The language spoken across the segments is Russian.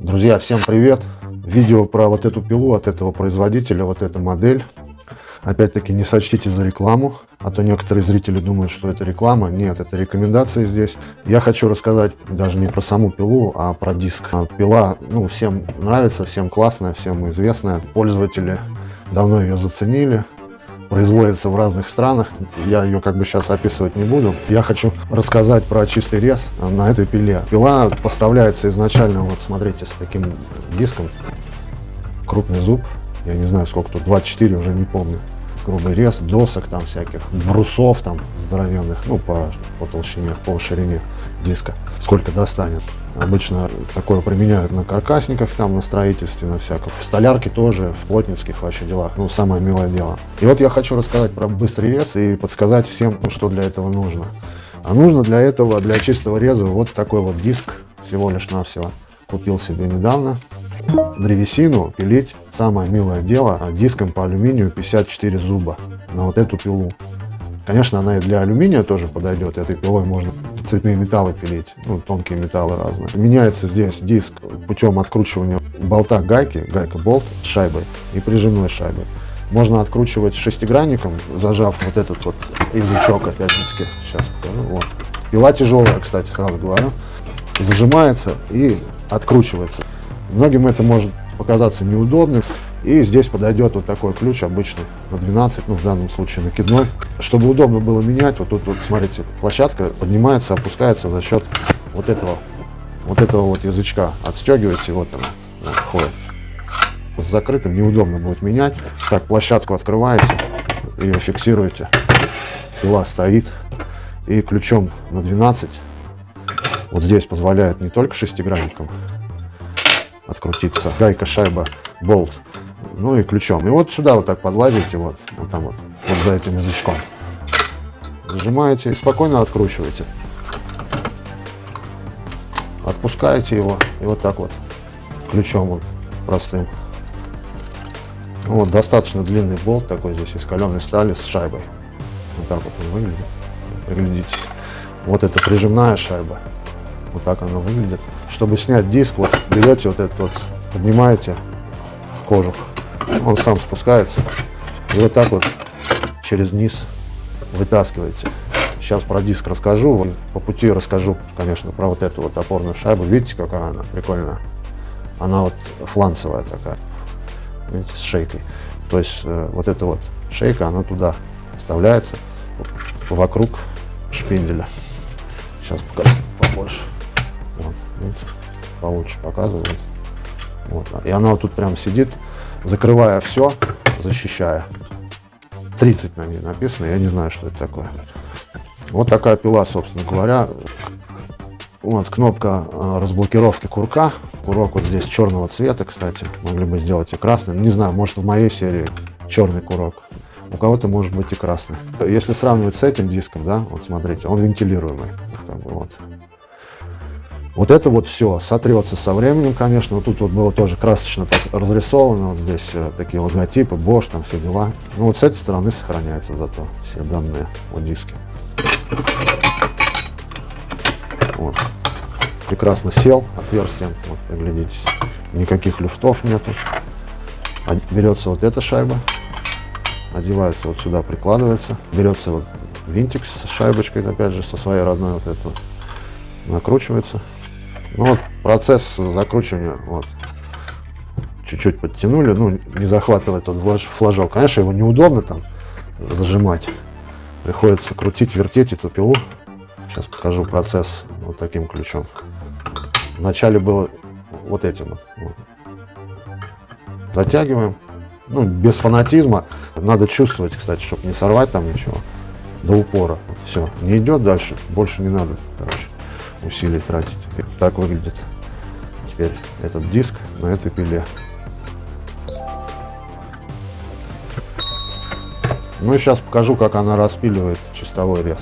Друзья, всем привет! Видео про вот эту пилу от этого производителя, вот эта модель. Опять-таки не сочтите за рекламу, а то некоторые зрители думают, что это реклама. Нет, это рекомендации здесь. Я хочу рассказать даже не про саму пилу, а про диск. А пила, ну, всем нравится, всем классная, всем известная. Пользователи давно ее заценили производится в разных странах. Я ее как бы сейчас описывать не буду. Я хочу рассказать про чистый рез на этой пиле. Пила поставляется изначально, вот смотрите, с таким диском. Крупный зуб. Я не знаю, сколько тут, 24, уже не помню. Грубый рез, досок там всяких, брусов там здоровенных, ну, по, по толщине, по ширине диска. Сколько достанет. Обычно такое применяют на каркасниках, там, на строительстве, на всяком. В столярке тоже, в плотницких вообще делах. Ну, самое милое дело. И вот я хочу рассказать про быстрый рез и подсказать всем, что для этого нужно. А нужно для этого, для чистого реза, вот такой вот диск, всего лишь навсего. Купил себе недавно. Древесину пилить самое милое дело а диском по алюминию 54 зуба на вот эту пилу. Конечно, она и для алюминия тоже подойдет. Этой пилой можно цветные металлы пилить, ну, тонкие металлы разные. Меняется здесь диск путем откручивания болта гайки, гайка-болт с шайбой и прижимной шайбой. Можно откручивать шестигранником, зажав вот этот вот язычок, опять-таки, сейчас покажу, вот. Пила тяжелая, кстати, сразу говорю. Зажимается и откручивается. Многим это может показаться неудобным. И здесь подойдет вот такой ключ обычный на 12, ну в данном случае накидной. Чтобы удобно было менять, вот тут вот смотрите, площадка поднимается, опускается за счет вот этого, вот этого вот язычка. Отстегиваете, вот она, вот, ходит. С закрытым неудобно будет менять. Так, площадку открываете, ее фиксируете. Пила стоит. И ключом на 12 вот здесь позволяет не только шестигранником открутиться, гайка, шайба, болт ну и ключом. И вот сюда вот так подлазите, вот, вот там вот, вот за этим язычком. Зажимаете и спокойно откручиваете. Отпускаете его и вот так вот ключом вот простым. Ну, вот достаточно длинный болт такой здесь из каленой стали с шайбой. Вот так вот он выглядит. Приглядитесь. Вот это прижимная шайба. Вот так она выглядит. Чтобы снять диск, вот берете вот этот вот, поднимаете кожух он сам спускается. И вот так вот через низ вытаскиваете. Сейчас про диск расскажу. По пути расскажу, конечно, про вот эту вот опорную шайбу. Видите, какая она прикольная? Она вот фланцевая такая, видите, с шейкой. То есть э, вот эта вот шейка, она туда вставляется вокруг шпинделя. Сейчас покажу побольше. Вот, видите, получше показываю. Вот. И она вот тут прям сидит закрывая все, защищая. 30 на ней написано, я не знаю, что это такое. Вот такая пила, собственно говоря. Вот кнопка э, разблокировки курка. Курок вот здесь черного цвета, кстати. Могли бы сделать и красным. Не знаю, может в моей серии черный курок. У кого-то может быть и красный. Если сравнивать с этим диском, да, вот смотрите, он вентилируемый. Как бы, вот. Вот это вот все сотрется со временем, конечно. Вот тут вот было тоже красочно так разрисовано. Вот здесь э, такие логотипы, Bosch, там все дела. Ну вот с этой стороны сохраняются зато все данные о диске. Вот. Прекрасно сел отверстием, вот, приглядитесь. Никаких люфтов нету. Берется вот эта шайба, одевается вот сюда, прикладывается. Берется вот винтик с шайбочкой, опять же, со своей родной вот эту. Накручивается. Ну, вот процесс закручивания, вот, чуть-чуть подтянули, ну, не захватывает тот флажок. Конечно, его неудобно там зажимать. Приходится крутить, вертеть эту пилу. Сейчас покажу процесс вот таким ключом. Вначале было вот этим вот. Затягиваем. Ну, без фанатизма. Надо чувствовать, кстати, чтобы не сорвать там ничего. До упора. Все. Не идет дальше. Больше не надо, короче усилий тратить. Так выглядит теперь этот диск на этой пиле. Ну и сейчас покажу, как она распиливает чистовой рез.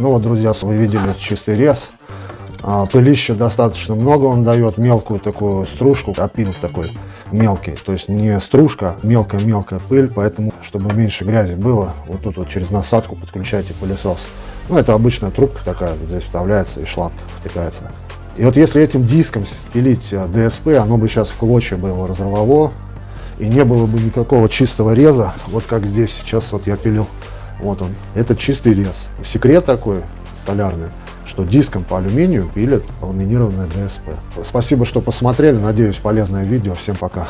Ну вот, друзья, вы видели чистый рез. А, пылища достаточно много он дает, мелкую такую стружку, опилов такой мелкий. То есть не стружка, а мелкая-мелкая пыль, поэтому, чтобы меньше грязи было, вот тут вот через насадку подключайте пылесос. Ну, это обычная трубка такая, здесь вставляется и шланг втыкается. И вот если этим диском пилить э, ДСП, оно бы сейчас в клочья бы его разорвало, и не было бы никакого чистого реза, вот как здесь сейчас вот я пилил. Вот он, это чистый рез. Секрет такой столярный, что диском по алюминию пилят ламинированное ДСП. Спасибо, что посмотрели, надеюсь, полезное видео. Всем пока.